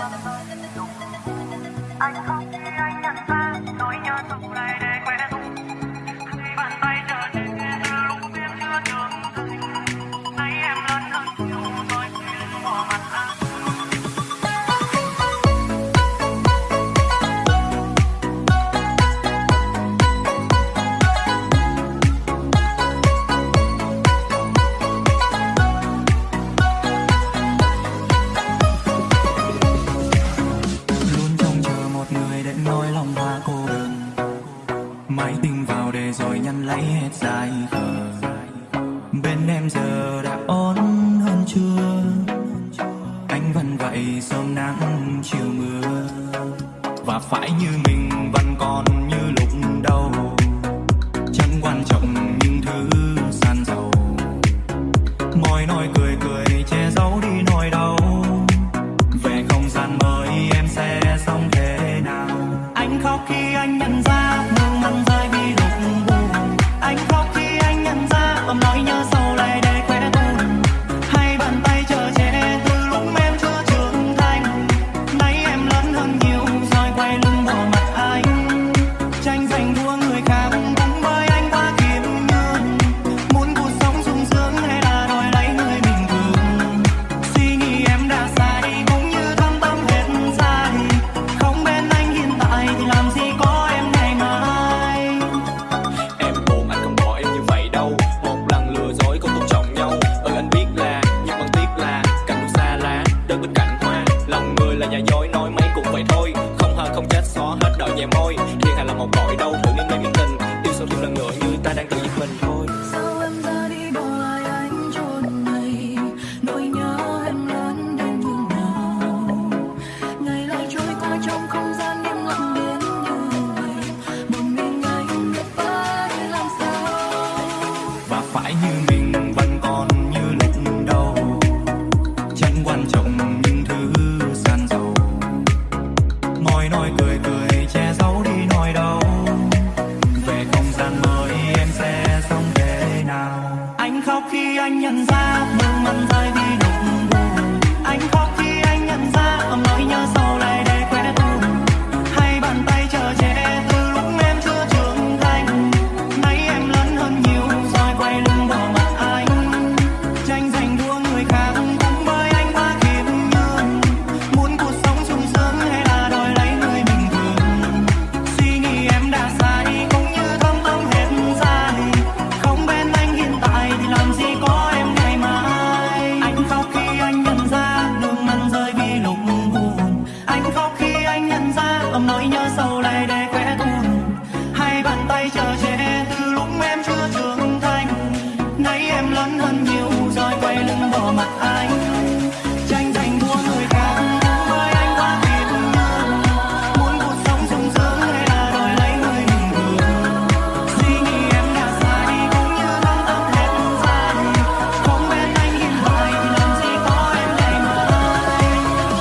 Are you dài khờ bên em giờ đã ổn hơn chưa? Anh vẫn vậy sớm nắng chiều mưa. Và phải như mình vẫn còn như lúc đầu. Chẳng quan trọng những thứ san dầu mọi nỗi cười nhẹ môi. Thiên hạ là một tội đâu thử nên mê miễn tình yêu sâu thêm lần nữa như ta đang tự giết mình thôi. Sao em ra đi đâu lại anh chôn này? Nỗi nhớ em lớn đến như nào ngày lại trôi qua trong không gian im lặng đến như vậy. Một mình anh phải làm sao? Và phải như mình. anh nhận ra mơ mặn dài vì ôm nỗi nhớ sâu lại để khẽ cùng hai bàn tay chờ che từ lúc em chưa trưởng thành. Nay em lớn hơn nhiều, rồi quay lưng bỏ mặt anh.